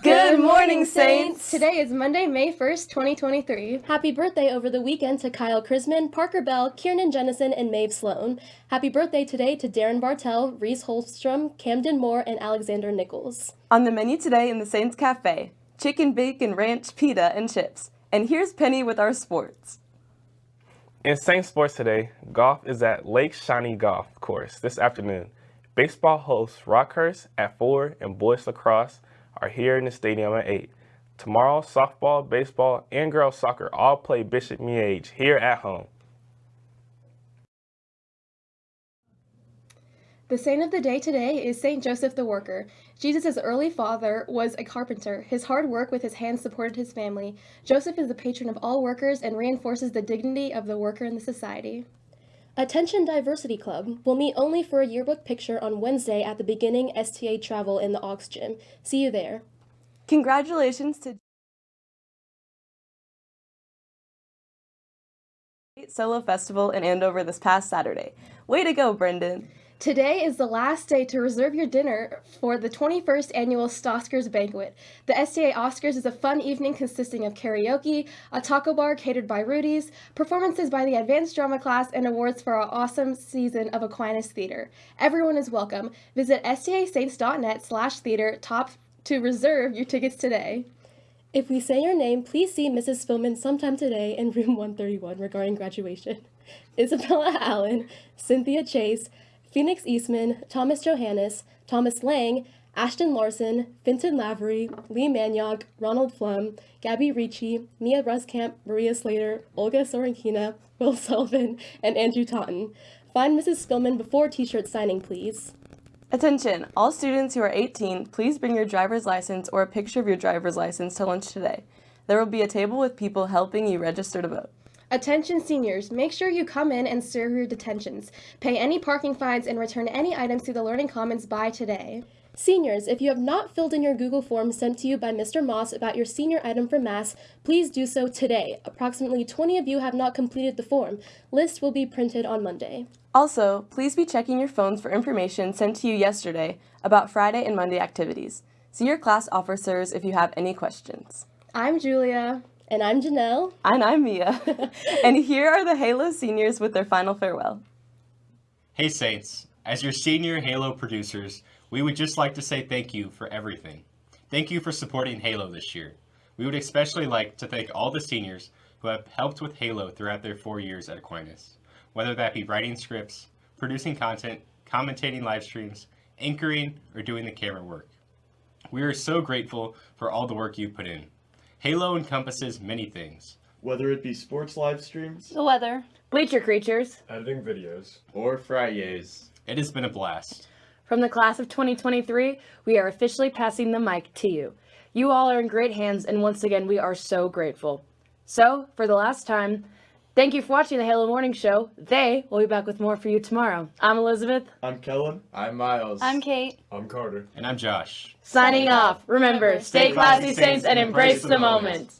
Good morning, Saints! Today is Monday, May 1st, 2023. Happy birthday over the weekend to Kyle Krisman, Parker Bell, Kiernan Jennison, and Maeve Sloan. Happy birthday today to Darren Bartell, Reese Holstrom, Camden Moore, and Alexander Nichols. On the menu today in the Saints Cafe, chicken bacon ranch pita and chips. And here's Penny with our sports. In Saints sports today, golf is at Lake Shawnee Golf Course this afternoon. Baseball hosts Rockhurst at 4 and boys lacrosse are here in the stadium at 8. Tomorrow, softball, baseball, and girls soccer all play Bishop Miege here at home. The saint of the day today is Saint Joseph the Worker. Jesus' early father was a carpenter. His hard work with his hands supported his family. Joseph is the patron of all workers and reinforces the dignity of the worker in the society. Attention Diversity Club will meet only for a yearbook picture on Wednesday at the beginning STA Travel in the Aux Gym. See you there. Congratulations to Solo Festival in Andover this past Saturday. Way to go, Brendan! Today is the last day to reserve your dinner for the 21st annual Stoskers Banquet. The STA Oscars is a fun evening consisting of karaoke, a taco bar catered by Rudy's, performances by the advanced drama class, and awards for our awesome season of Aquinas Theater. Everyone is welcome. Visit stasaints.net slash theater top to reserve your tickets today. If we say your name, please see Mrs. Spillman sometime today in room 131 regarding graduation. Isabella Allen, Cynthia Chase, Phoenix Eastman, Thomas Johannes, Thomas Lang, Ashton Larson, Finton Lavery, Lee Maniog, Ronald Flum, Gabby Ricci, Mia Ruskamp, Maria Slater, Olga Sorenkina, Will Sullivan, and Andrew Totten. Find Mrs. Spillman before t-shirt signing, please. Attention! All students who are 18, please bring your driver's license or a picture of your driver's license to lunch today. There will be a table with people helping you register to vote. Attention seniors, make sure you come in and serve your detentions. Pay any parking fines and return any items to the Learning Commons by today. Seniors, if you have not filled in your Google form sent to you by Mr. Moss about your senior item for Mass, please do so today. Approximately 20 of you have not completed the form. List will be printed on Monday. Also, please be checking your phones for information sent to you yesterday about Friday and Monday activities. See your class officers if you have any questions. I'm Julia. And I'm Janelle. And I'm Mia. and here are the Halo seniors with their final farewell. Hey Saints, as your senior Halo producers, we would just like to say thank you for everything. Thank you for supporting Halo this year. We would especially like to thank all the seniors who have helped with Halo throughout their four years at Aquinas, whether that be writing scripts, producing content, commentating live streams, anchoring, or doing the camera work. We are so grateful for all the work you put in. Halo encompasses many things. Whether it be sports live streams, the weather, bleacher creatures, editing videos, or Fridays. It has been a blast. From the class of 2023, we are officially passing the mic to you. You all are in great hands, and once again, we are so grateful. So, for the last time, Thank you for watching the Halo Morning Show. They will be back with more for you tomorrow. I'm Elizabeth. I'm Kellen. I'm Miles. I'm Kate. I'm Carter. And I'm Josh. Signing off. Remember, stay classy, Saints, and embrace the moment.